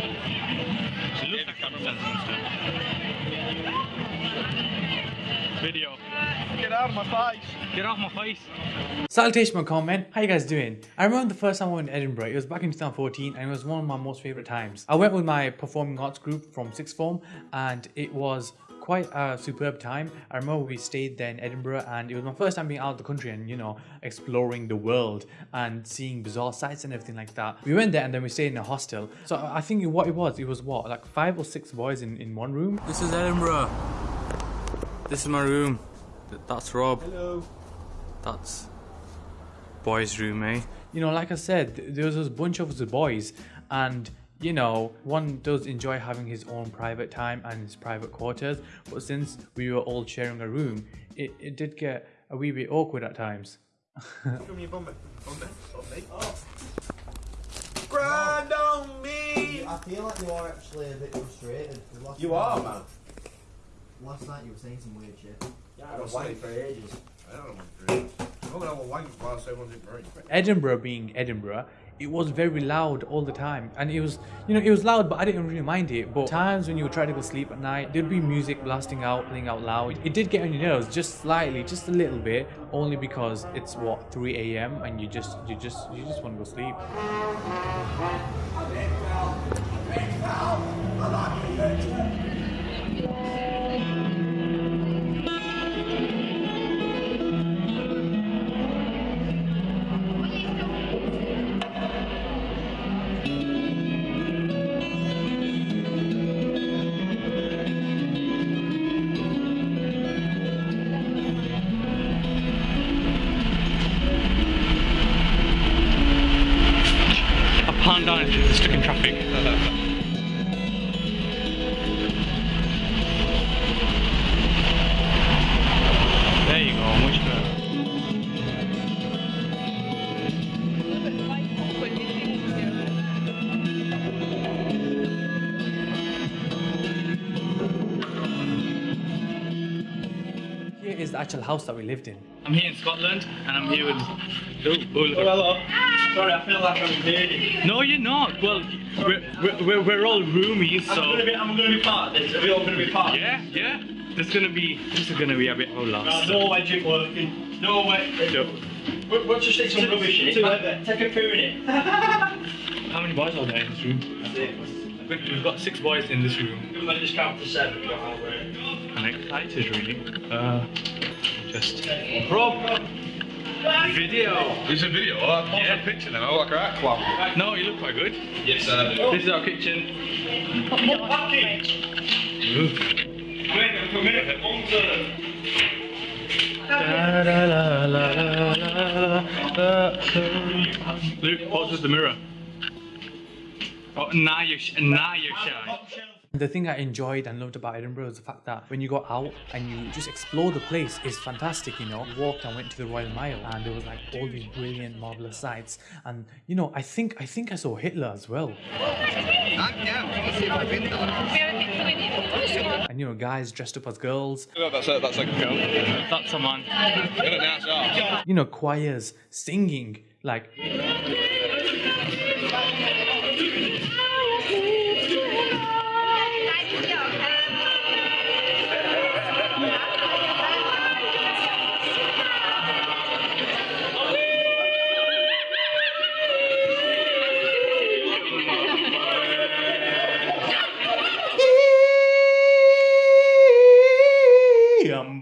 She looks like cameraman. Video. Get out of my face. Get off my face. Salutation my comment, how you guys doing? I remember the first time I went to Edinburgh, it was back in 2014 and it was one of my most favourite times. I went with my performing arts group from sixth form and it was quite a superb time. I remember we stayed there in Edinburgh and it was my first time being out of the country and you know exploring the world and seeing bizarre sights and everything like that. We went there and then we stayed in a hostel. So I think what it was, it was what like five or six boys in, in one room. This is Edinburgh. This is my room. That's Rob. Hello. That's boys' room, eh? You know, like I said, there was this bunch of us boys, and you know, one does enjoy having his own private time and his private quarters, but since we were all sharing a room, it, it did get a wee bit awkward at times. Show me your bum, bum, bum, me. Grind on me. I feel like you are actually a bit frustrated. Last You night- are, man. Last night you were saying some weird shit. Yeah, I was waiting for ages. I don't know what to do. I'm gonna have a wank whilst everyone's in break. Edinburgh being Edinburgh, it was very loud all the time, and it was, you know, it was loud, but I didn't really mind it. But times when you would try to go sleep at night, there'd be music blasting out, playing out loud. It did get on your nerves, just slightly, just a little bit, only because it's what 3 a.m. and you just, you just, you just want to go sleep. A panda is stuck in traffic. Is the actual house that we lived in. I'm here in Scotland and I'm here with. Oh, oh, look at- hello. Sorry, I feel like I'm invading. No, you're not. Well, we're, we're, we're, we're all roomies, I'm so. gonna be, I'm gonna be part of this. Are we all gonna be part? Yeah, yeah. There's gonna be. This is gonna be a bit of a Uh, loss. no wedging working. No way. No. We'll, we'll just stick some rubbish in it. Two- Take a poo in it. How many boys are there in this room? We've we've got six boys in this room. I'm gonna just count to seven. but I'll wait. I'm excited, really. Uh, just. Rob! Video! It's a video. I'll post Yeah. a picture then. I look like a rat clown. No, you look quite good. Yes, I do. This is our kitchen. Package. Wait a minute. One turn. Da, da, la, la, la, la, la, la. Luke, pause with the mirror. Oh, now you're, sh- now you're shy. The thing I enjoyed and loved about Edinburgh is the fact that when you go out and you just explore the place it's fantastic, you know. We walked and went to the Royal Mile and there was like all these brilliant, marvelous sights. And you know, I think I think I saw Hitler as well. And you know, guys dressed up as girls, That's a, that's a girl. That's a man. Get it now, so. you know, choirs singing like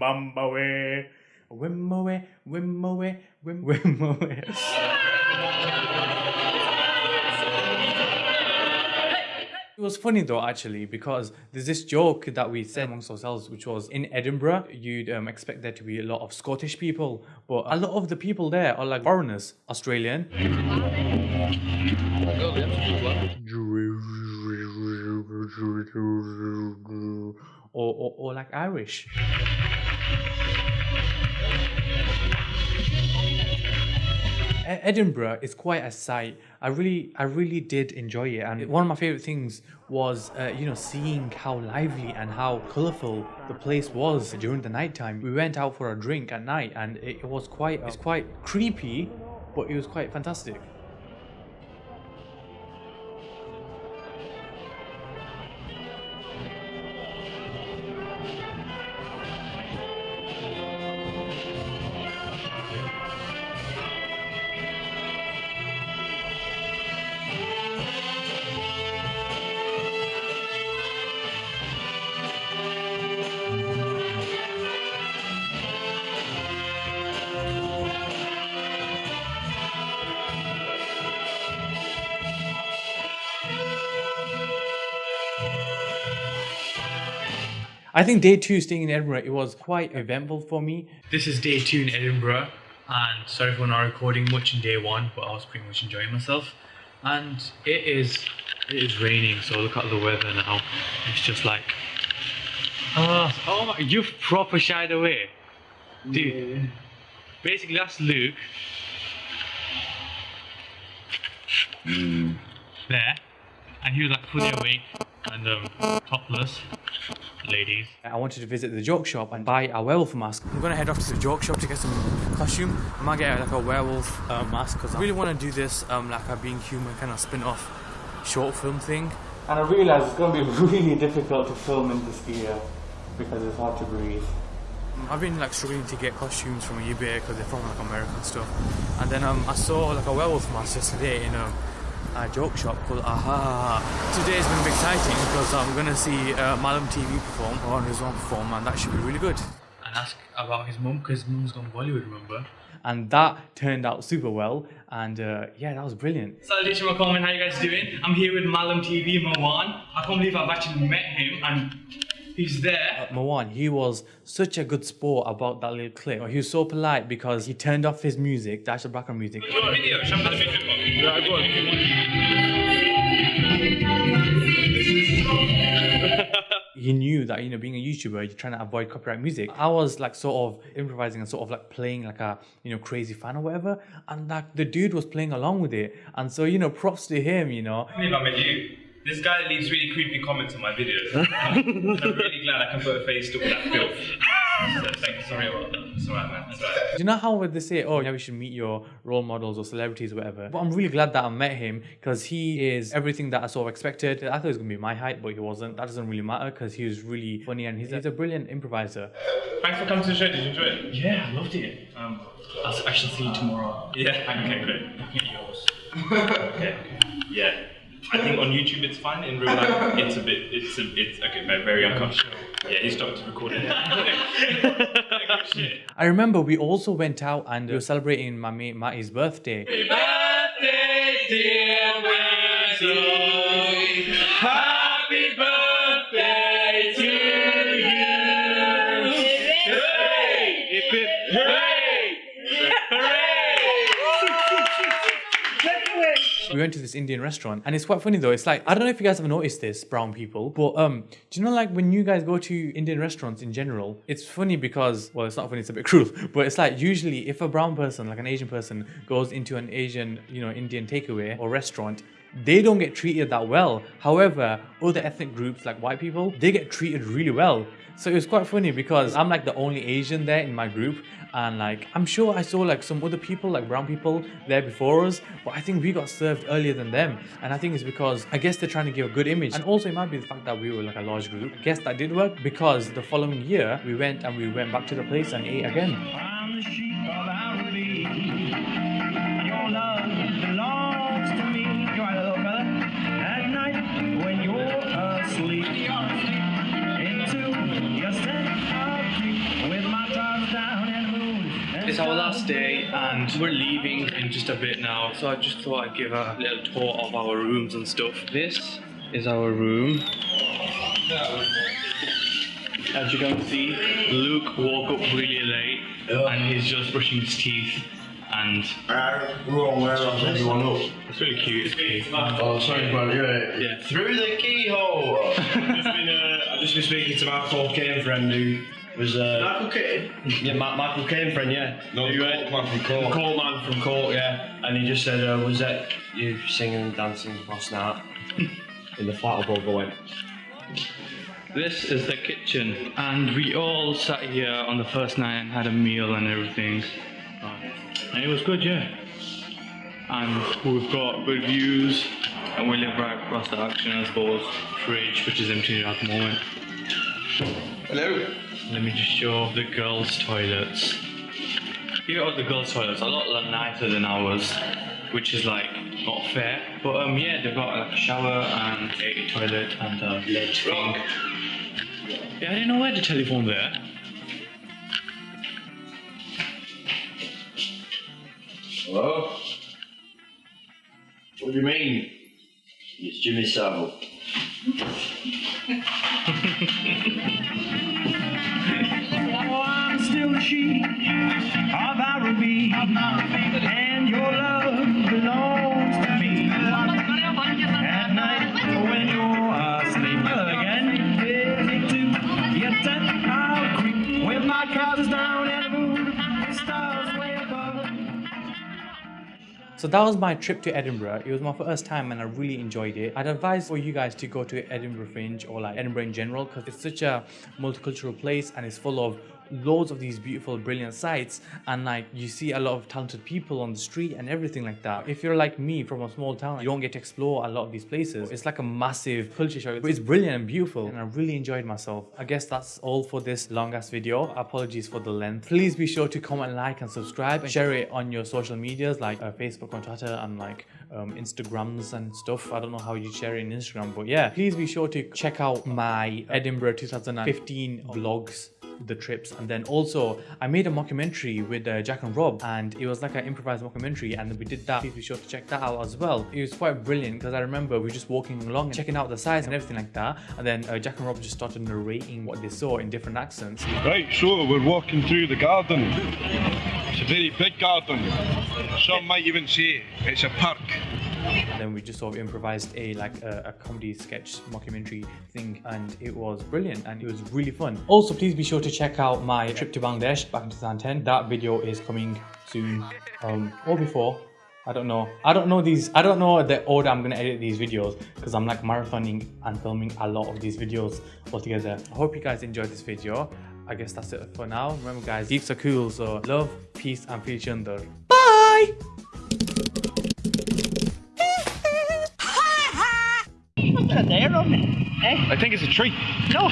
Yambambawe, Wimmowe, Wimmowe, Wim Wimmowe. It was funny though, actually, because there's this joke that we said amongst ourselves, which was in Edinburgh, you'd um, expect there to be a lot of Scottish people, but a lot of the people there are like foreigners, Australian, or, or, or like Irish. Edinburgh is quite a sight. I really, I really did enjoy it, and one of my favorite things was, uh, you know, seeing how lively and how colorful the place was during the nighttime. We went out for a drink at night, and it, it was quite, it's quite creepy, but it was quite fantastic. I think day two staying in Edinburgh, it was quite eventful for me. This is day two in Edinburgh, and sorry for not recording much in day one, but I was pretty much enjoying myself. And it is, it is raining, so look at the weather now. It's just like, oh, oh my, you've proper shied away, dude. Basically, that's Luke. There, and he was like fully awake and um, topless ladies. I wanted to visit the joke shop and buy a werewolf mask. I'm gonna head off to the joke shop to get some costume. I might get like a werewolf uh, mask because I really want to do this um, like a being human kind of spin off short film thing. And I realized it's gonna be really difficult to film in this gear because it's hard to breathe. I've been like struggling to get costumes from eBay because they're from like American stuff. And then um, I saw like a werewolf mask yesterday in a, a joke shop called Aha. Today is going to be exciting because I'm going to see uh, Malam TV perform or Rizwan perform, and that should be really good. And ask about his mum because his mum's gone Bollywood, remember? And that turned out super well, and uh, yeah, that was brilliant. Salutation comment, how you guys doing? I'm here with Malam TV Mawan. I can't believe I've actually met him, and he's there. Uh, Mawan, he was such a good sport about that little clip. He was so polite because he turned off his music, the actual background music. Video, show me. Yeah, go he knew that you know being a YouTuber, you're trying to avoid copyright music. I was like sort of improvising and sort of like playing like a you know crazy fan or whatever, and like the dude was playing along with it, and so you know props to him, you know. I believe I met you. This guy leaves really creepy comments on my videos. I'm really glad I can put a face to all that filth. So thank you, sorry about that. It's alright, man. It's alright. Do you know how would they say, oh, yeah, we should meet your role models or celebrities or whatever? But I'm really glad that I met him because he is everything that I sort of expected. I thought he was gonna be my height, but he wasn't. That doesn't really matter because he was really funny and he's, he's a brilliant improviser. Thanks for coming to the show. Did you enjoy it? Yeah, I loved it. Um, I'll, I shall see you tomorrow. Yeah. Okay, great. Looking yours. Okay. Yeah. I think on YouTube it's fine. In real life, it's a bit. It's a. It's okay. Very, very uncomfortable. Yeah, he stopped recording. I remember we also went out and we were celebrating my mate Matty's birthday. birthday, dear Wesley. Happy birthday to you. Hooray! Hip, hip, We went to this Indian restaurant and it's quite funny though. It's like I don't know if you guys have noticed this, brown people, but um, do you know like when you guys go to Indian restaurants in general, it's funny because well, it's not funny, it's a bit cruel, but it's like usually if a brown person, like an Asian person, goes into an Asian, you know, Indian takeaway or restaurant, they don't get treated that well. However, other ethnic groups like white people, they get treated really well. So it was quite funny because I'm like the only Asian there in my group and like I'm sure I saw like some other people like brown people there before us but I think we got served earlier than them and I think it's because I guess they're trying to give a good image. And also it might be the fact that we were like a large group. I guess that did work because the following year we went and we went back to the place and ate again It's our last day and we're leaving in just a bit now so I just thought I'd give a little tour of our rooms and stuff this is our room as you can see Luke woke up really late and he's just brushing his teeth and We're all aware of everyone it's really cute it's cute Oh, sorry, bro. Yeah. Yeah. Through the keyhole. I've just been, uh, I've just been speaking to my Michael Caine friend who was. Uh, Michael Caine. Yeah, Ma- Michael Caine friend. Yeah. No, Who, uh, Colt man from Colt. Colt man from Court, yeah. And he just said, uh, was that you singing and dancing last night in the flat above the went? This is the kitchen, and we all sat here on the first night and had a meal and everything. And it was good, yeah. And we've got good views, and we live right across the action, I suppose. Fridge, which is empty at the moment. Hello. Let me just show the girls' toilets. Here are the girls' toilets, a lot nicer than ours, which is like not fair. But um, yeah, they've got like a shower and a toilet and a lead thing. Yeah, I didn't know where the telephone there. Hello? What do you mean? It's Jimmy Savile. and your love belongs to me. At night when you're asleep again, to I'll creep my down and. So that was my trip to Edinburgh. It was my first time and I really enjoyed it. I'd advise for you guys to go to Edinburgh Fringe or like Edinburgh in general because it's such a multicultural place and it's full of loads of these beautiful brilliant sites and like you see a lot of talented people on the street and everything like that. If you're like me from a small town you don't get to explore a lot of these places. It's like a massive culture show it's brilliant and beautiful and i really enjoyed myself. I guess that's all for this long ass video. Apologies for the length. Please be sure to comment like and subscribe. And share it on your social medias like uh, facebook and twitter and like um, Instagrams and stuff. I don't know how you share it in Instagram, but yeah, please be sure to check out my Edinburgh 2015 vlogs the trips and then also I made a mockumentary with uh, Jack and Rob and it was like an improvised mockumentary and we did that please be sure to check that out as well it was quite brilliant because I remember we were just walking along and checking out the sights and everything like that and then uh, Jack and Rob just started narrating what they saw in different accents Right, so we're walking through the garden. It's a very big garden. Some might even say it's a park. And then we just sort of improvised a like a, a comedy sketch mockumentary thing and it was brilliant and it was really fun also please be sure to check out my trip to bangladesh back in 2010 that video is coming soon um or before I don't know. I don't know these. I don't know the order I'm gonna edit these videos because I'm like marathoning and filming a lot of these videos all together. I hope you guys enjoyed this video. I guess that's it for now. Remember, guys, geeks are cool. So love, peace, and under. Bye. There, on it. Eh? I think it's a tree. No.